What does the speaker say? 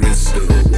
Mr.